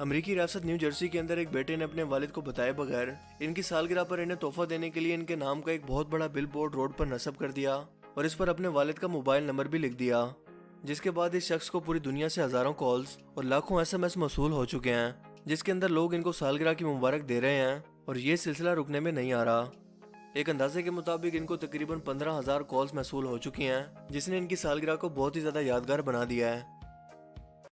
امریکی ریاست new Jersey کے اندر ایک بیٹے نے اپنے والد کو بتائے بغیر ان کی سالگرہ پر انہیں تحفہ دینے کے لیے ان کے نام کا ایک بہت بڑا بل بورڈ روڈ پر نصب کر دیا اور اس پر اپنے والد کا موبائل نمبر بھی لکھ دیا، جس کے بعد اس شخص کو پوری دنیا سے ہزاروں کالز اور لاکھوں ایس ایم ایس موصول ہو چکے ہیں، جس کے اندر لوگ ان کو سالگرہ کی مبارک دے رہے ہیں اور یہ سلسلہ رکنے میں نہیں آ رہا۔ ایک اندازے کے مطابق ان کو تقریباً پندرہ ہزار کالز محصول ہو چکی ہیں، جس نے ان کی سالگرہ کو بہت ہی زیادہ یادگار بنا دیا ہے۔